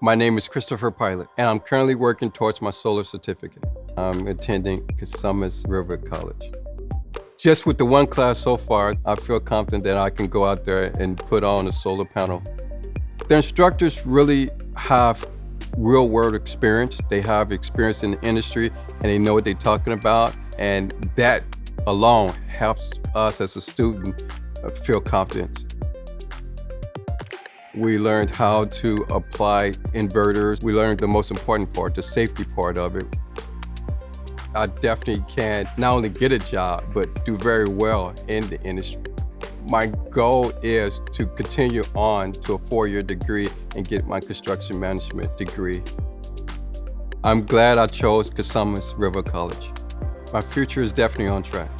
My name is Christopher Pilot, and I'm currently working towards my solar certificate. I'm attending Cosumnes River College. Just with the one class so far, I feel confident that I can go out there and put on a solar panel. The instructors really have real world experience. They have experience in the industry and they know what they're talking about. And that alone helps us as a student feel confident. We learned how to apply inverters. We learned the most important part, the safety part of it. I definitely can not only get a job, but do very well in the industry. My goal is to continue on to a four-year degree and get my construction management degree. I'm glad I chose Cosumnes River College. My future is definitely on track.